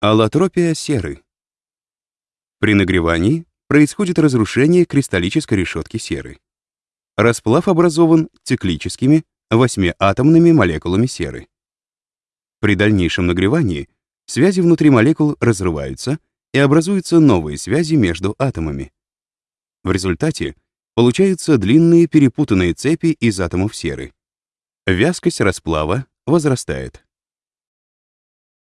Аллотропия серы. При нагревании происходит разрушение кристаллической решетки серы. Расплав образован циклическими восьмиатомными молекулами серы. При дальнейшем нагревании связи внутри молекул разрываются и образуются новые связи между атомами. В результате получаются длинные перепутанные цепи из атомов серы. Вязкость расплава возрастает.